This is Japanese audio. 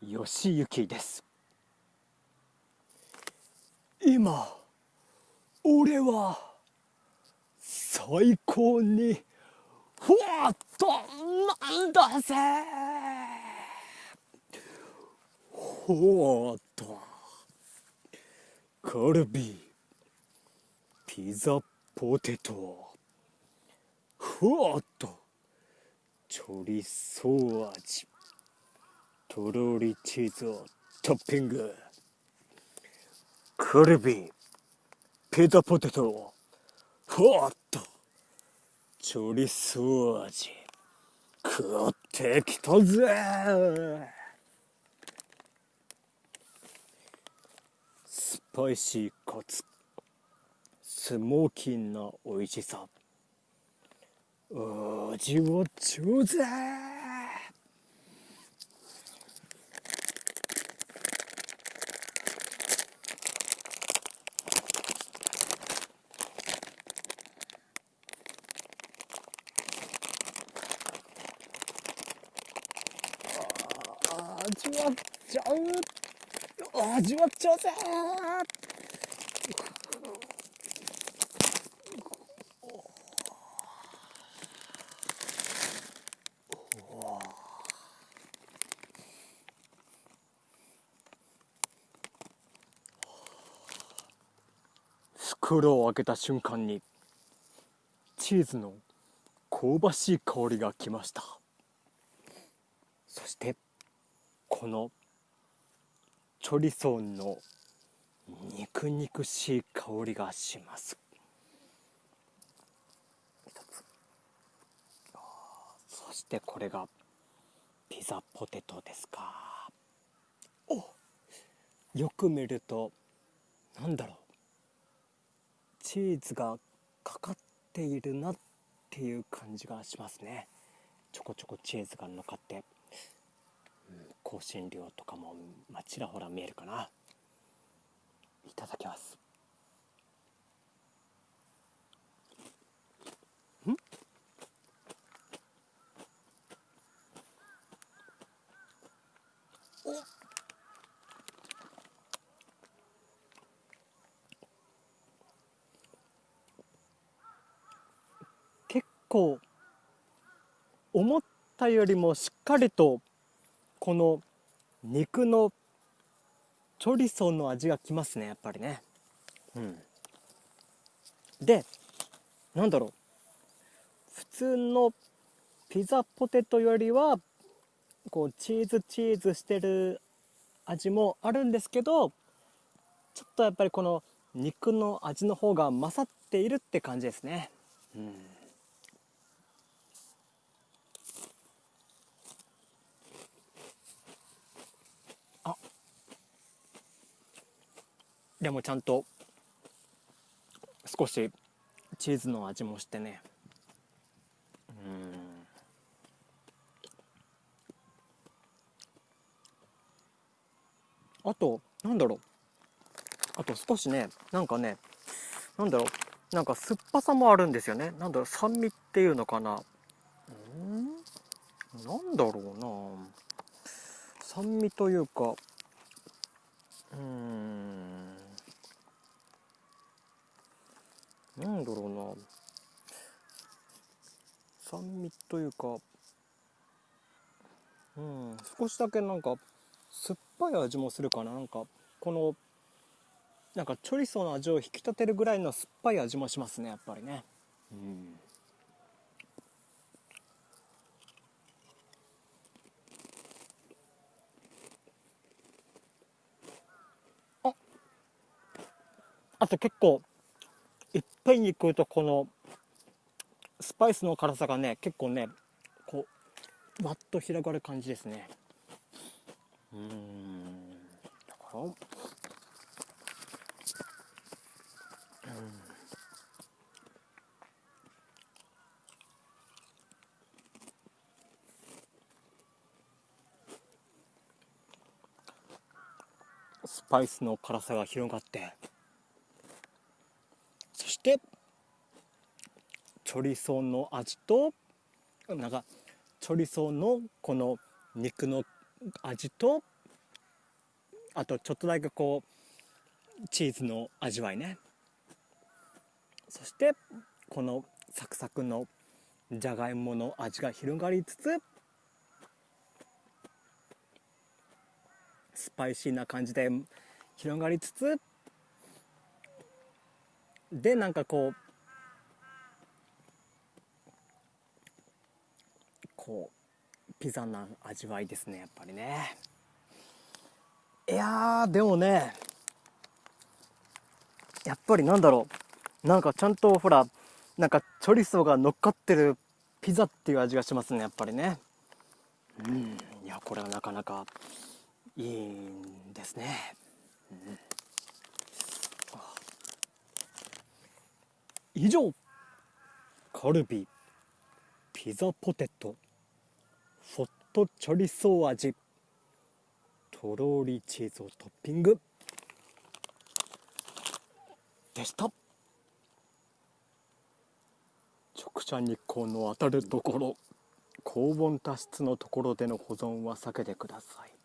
吉行です。今俺は最高にふわっとなんだぜ。ほわっと。カルビーピザポテト。ふわっと。チョリソー味とろりチーズをトッピングカルビピザポテトふわっとチョリソー味食ってきたぜスパイシーかつスモーキーな美味しさ味をちょうぜ味わっちゃう味わっちゃうぜ袋を開けた瞬間にチーズの香ばしい香りがきました。そしてこのチョリソーの肉肉しい香りがします。そしてこれがピザポテトですか。およく見るとなんだろう。チーズがかかっているなっていう感じがしますね。ちょこちょこチーズが乗っかって。香辛料とかも、まあ、ちらほら見えるかな。いただきます。ん？結構思ったよりもしっかりとこの肉のチョリソーの味がきますねやっぱりね。うん。でなんだろう。普通のピザポテトよりはこうチーズチーズしてる味もあるんですけどちょっとやっぱりこの肉の味の方が勝っているって感じですね。うんでもちゃんと少しチーズの味もしてね。うん。あとなんだろう。あと少しねなんかねなんだろう。なんか酸っぱさもあるんですよね。なんだろう酸味っていうのかな。うん？なんだろうな。酸味というかうん。なんだろうな。酸味というかうん少しだけなんか酸っぱい味もするかな。なんかこのなんかチョリソーの味を引き立てるぐらいの酸っぱい味もしますねやっぱりね。うん。ああと結構いっぺんに食うとこのスパイスの辛さがね結構ねこうわっと広がる感じですね。うん。だからうん。スパイスの辛さが広がってそしてチョリソーの味となんかチョリソーのこの肉の味とあとちょっとだけこうチーズの味わいね。そしてこのサクサクのじゃがいもの味が広がりつつスパイシーな感じで広がりつつでなんかこうこうピザな味わいですねやっぱりね。いやでもねやっぱりなんだろう。なんかちゃんとほらなんかチョリソーが乗っかってるピザっていう味がしますねやっぱりね。うん。いやこれはなかなかいいんですね、うん。以上カルビピザポテト。ホットチョリソー味。とろりチーズをトッピング。でした。直射日光の当たるところ。高温多湿のところでの保存は避けてください。